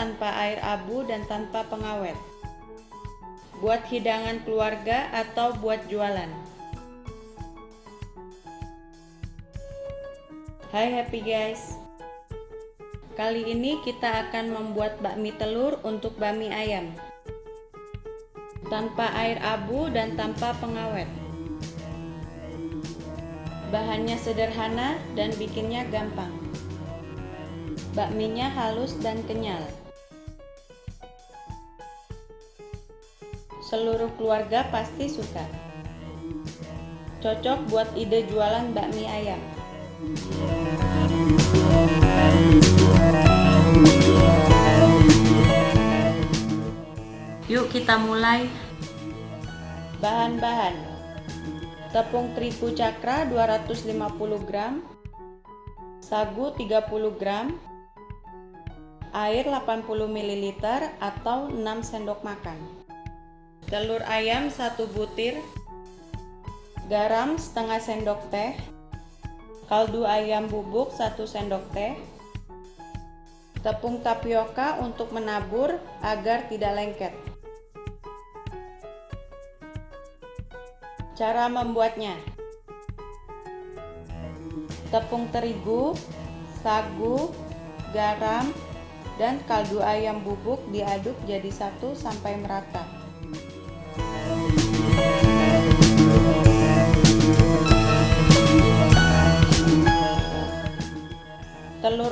tanpa air abu dan tanpa pengawet. Buat hidangan keluarga atau buat jualan. Hai happy guys. Kali ini kita akan membuat bakmi telur untuk bakmi ayam. Tanpa air abu dan tanpa pengawet. Bahannya sederhana dan bikinnya gampang. Bakminya halus dan kenyal. Seluruh keluarga pasti suka. Cocok buat ide jualan bakmi ayam. Yuk kita mulai. Bahan-bahan tepung terigu cakra 250 gram, sagu 30 gram, air 80 ml atau 6 sendok makan, telur ayam 1 butir, garam setengah sendok teh, kaldu ayam bubuk 1 sendok teh, tepung tapioka untuk menabur agar tidak lengket. Cara membuatnya Tepung terigu, sagu, garam, dan kaldu ayam bubuk diaduk jadi satu sampai merata.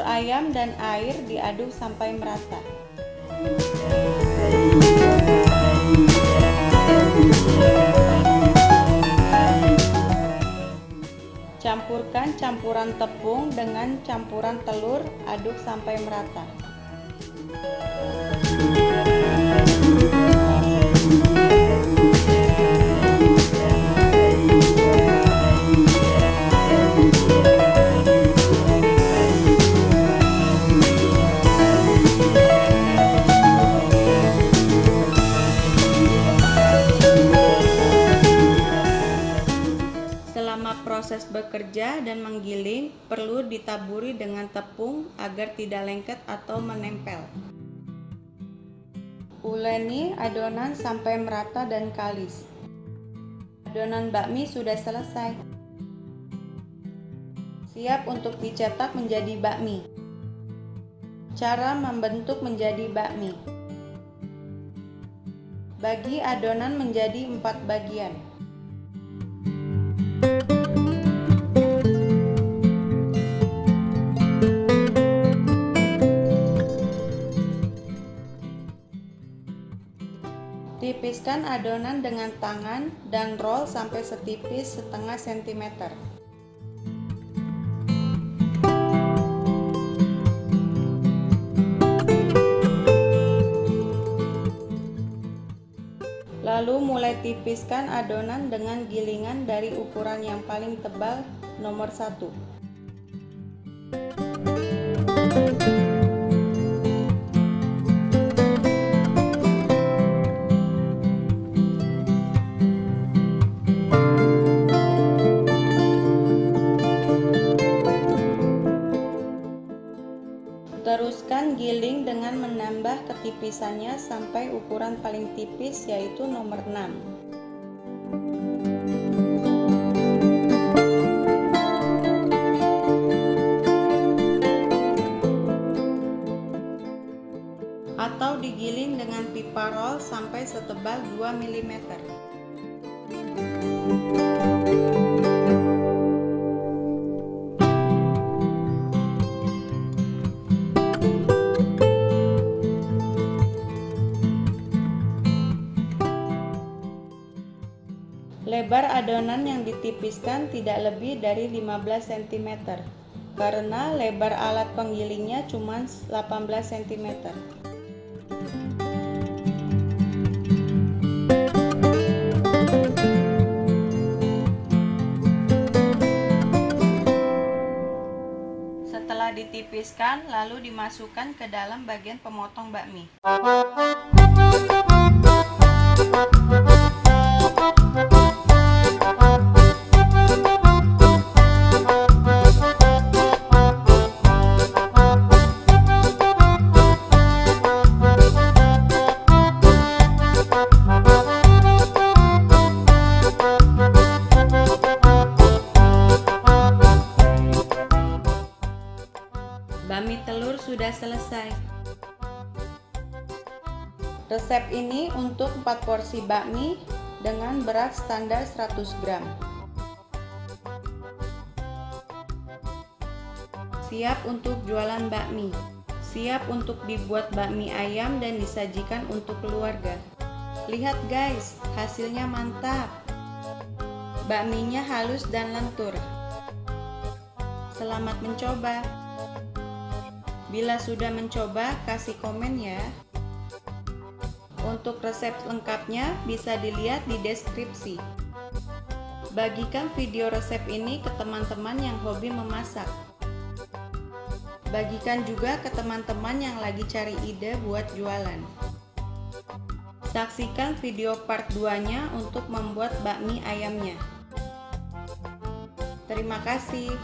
Ayam dan air diaduk sampai merata. Campurkan campuran tepung dengan campuran telur, aduk sampai merata. Bekerja dan menggiling perlu ditaburi dengan tepung agar tidak lengket atau menempel. Uleni adonan sampai merata dan kalis. Adonan bakmi sudah selesai. Siap untuk dicetak menjadi bakmi. Cara membentuk menjadi bakmi. Bagi adonan menjadi empat bagian. Tipiskan adonan dengan tangan dan roll sampai setipis setengah sentimeter. Lalu mulai tipiskan adonan dengan gilingan dari ukuran yang paling tebal nomor 1. Teruskan giling dengan menambah ketipisannya sampai ukuran paling tipis yaitu nomor 6. Atau digiling dengan pipa roll sampai setebal 2 mm. Lebar adonan yang ditipiskan tidak lebih dari 15 cm karena lebar alat penggilingnya cuma 18 cm. Setelah ditipiskan, lalu dimasukkan ke dalam bagian pemotong bakmi. Sudah selesai. Resep ini untuk 4 porsi bakmi dengan berat standar 100 gram. Siap untuk jualan bakmi. Siap untuk dibuat bakmi ayam dan disajikan untuk keluarga. Lihat guys, hasilnya mantap. Bakminya halus dan lentur. Selamat mencoba. Bila sudah mencoba, kasih komen ya. Untuk resep lengkapnya bisa dilihat di deskripsi. Bagikan video resep ini ke teman-teman yang hobi memasak. Bagikan juga ke teman-teman yang lagi cari ide buat jualan. Saksikan video part 2-nya untuk membuat bakmi ayamnya. Terima kasih.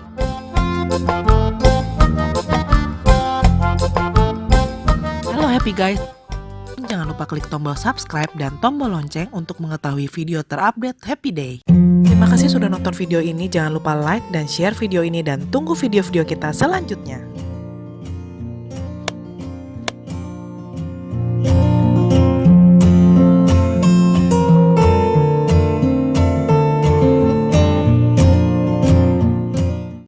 Happy guys. Jangan lupa klik tombol subscribe dan tombol lonceng untuk mengetahui video terupdate Happy Day. Terima kasih sudah nonton video ini. Jangan lupa like dan share video ini dan tunggu video-video kita selanjutnya.